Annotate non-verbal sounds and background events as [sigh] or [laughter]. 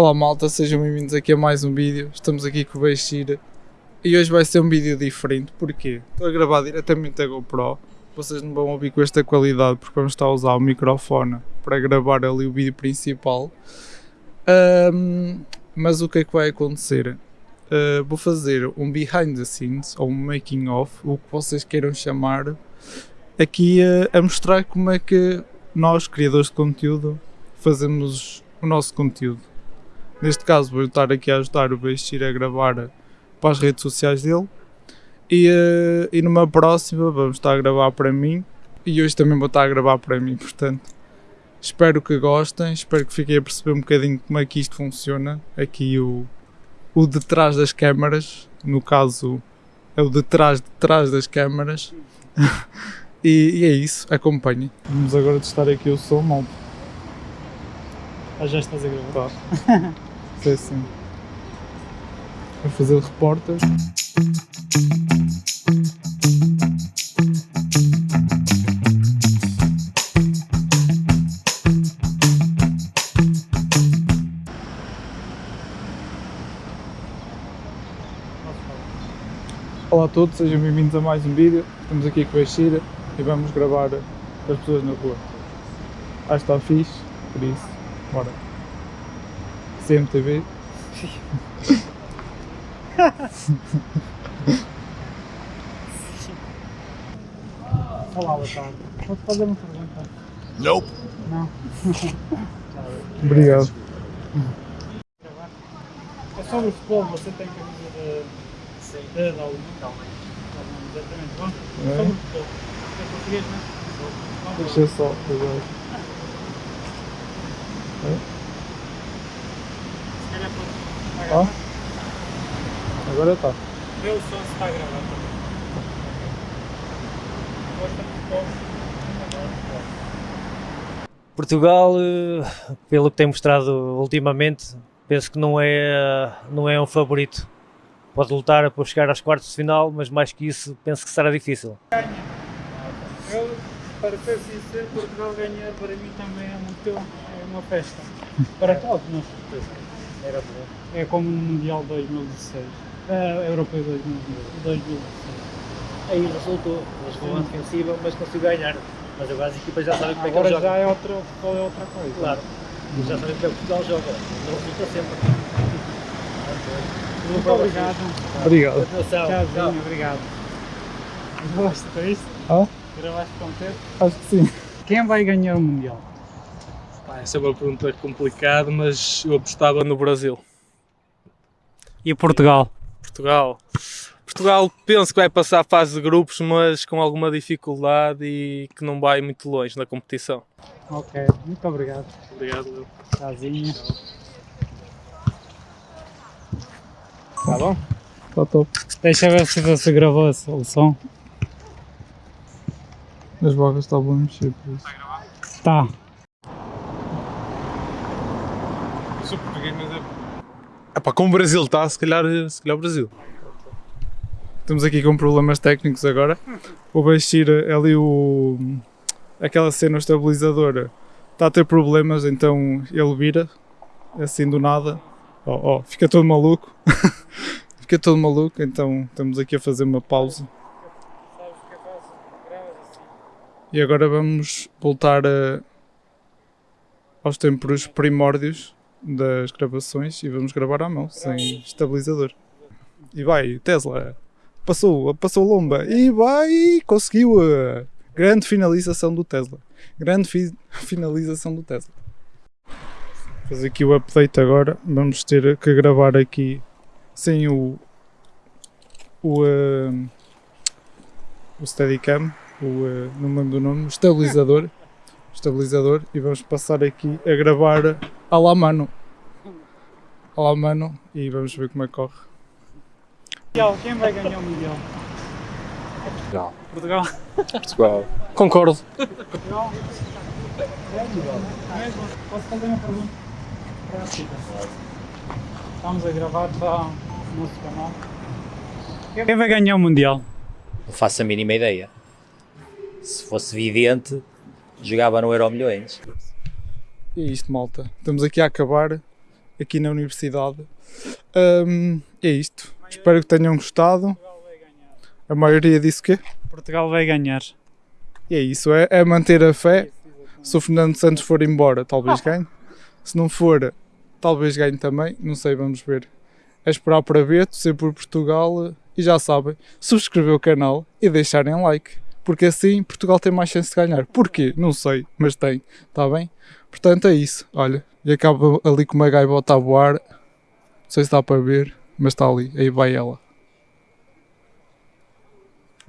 Olá malta, sejam bem-vindos aqui a mais um vídeo. Estamos aqui com o Beixir e hoje vai ser um vídeo diferente. Porquê? Estou a gravar diretamente da GoPro. Vocês não vão ouvir com esta qualidade porque vamos estar a usar o microfone para gravar ali o vídeo principal. Ahm, mas o que é que vai acontecer? Uh, vou fazer um behind the scenes ou um making of, o que vocês queiram chamar, aqui a mostrar como é que nós, criadores de conteúdo, fazemos o nosso conteúdo. Neste caso, vou estar aqui a ajudar o Beixir a gravar para as redes sociais dele. E, eh, e numa próxima, vamos estar a gravar para mim. E hoje também vou estar a gravar para mim. Portanto, espero que gostem. Espero que fiquem a perceber um bocadinho como é que isto funciona. Aqui o, o detrás das câmaras. No caso, é o detrás de trás das câmaras. [laughs] e, e é isso. Acompanhem. Vamos agora testar aqui o som, malta. Ah, já estás a gravar? Tá. [laughs] Sei sim. Vou fazer o repórter. Olá a todos, sejam bem-vindos a mais um vídeo. Estamos aqui com a Xira e vamos gravar as pessoas na rua. Acho que está fixe, por isso, bora. CMTV. Olá, boa tarde. Posso fazer uma pergunta? Nope. Não? Obrigado. É sobre o futebol, você tem camisa de... De Dalma? Dalma. Exatamente. Bom, É. sobre o futebol. É português, não é? Deixa só, cuidado. Se calhar pode... Ó. Agora está. Vê o som está a gravar também. Gosta de futebol? Portugal, eh, pelo que tem mostrado ultimamente, penso que não é, não é um favorito. Pode lutar para chegar às quartas de final, mas mais que isso, penso que será difícil. Eu, para ser sincero, Portugal ganhar para mim também é, muito, é uma festa. [laughs] Para todos nós. É como no Mundial 2016. É, Europeu 2016. Aí resultou, mas foi uma defensiva, mas conseguiu ganhar. Mas agora as equipas já sabem como é que Agora já é outra, futebol é outra coisa. Claro, já sabem como é que Portugal joga. Não resulta sempre. Muito obrigado. Obrigado. Tchauzinho, obrigado. Gosto disto? Hã? Gravaste com tempo? Acho que sim. Quem vai ganhar o Mundial? Pá, essa é uma pergunta complicada, mas eu apostava no Brasil. E Portugal? Portugal. Portugal penso que vai passar a fase de grupos, mas com alguma dificuldade e que não vai muito longe na competição. Ok, muito obrigado. Obrigado, Leo. Tchauzinho. Tá bom? Está top. Deixa ver se você gravou o som. As barras estavam a mexer por isso. Tá. Sou português, mas é. Epá, como o Brasil está, se calhar, se calhar o Brasil. Estamos aqui com problemas técnicos agora. O Beixir ali o. aquela cena estabilizadora está a ter problemas, então ele vira assim do nada. Oh, oh, fica todo maluco. [laughs] fica todo maluco, então estamos aqui a fazer uma pausa. E agora vamos voltar a- aos tempos primórdios das gravações e vamos gravar à mão, sem estabilizador. E vai, Tesla, passou, passou lomba e vai, conseguiu a grande finalização do Tesla. Grande fi- [laughs] finalização do Tesla. Fazer aqui o update agora, vamos ter que gravar aqui sem o o, eh, o Steadicam, o, eh, não me lembro do nome, o estabilizador, estabilizador e vamos passar aqui a gravar la mano. La mano e vamos ver como é que corre. Mundial, quem vai ganhar o Mundial? Portugal. Portugal. Portugal. Concordo. Portugal. Posso fazer uma pergunta? Prática. Estamos a gravar para o nosso canal. Quem vai ganhar o Mundial? Não faço a mínima ideia. Se fosse vidente, jogava no Euro Milhões. E é isto, malta. Estamos aqui a acabar aqui na universidade. Hum, é isto. Espero que tenham gostado. A maioria disse que Portugal vai ganhar. E é isso, é, é manter a fé. Se o Fernando Santos for embora, talvez ganhe. Se não for, talvez ganhe também. Não sei, vamos ver. É esperar para ver, torcer por Portugal e já sabem, subscrever o canal e deixarem like. Porque assim Portugal tem mais chance de ganhar. Porquê? Não sei, mas tem. Está bem? Portanto é isso. Olha, e acaba ali com uma gaivota a voar. Não sei se dá para ver, mas está ali. Aí vai ela.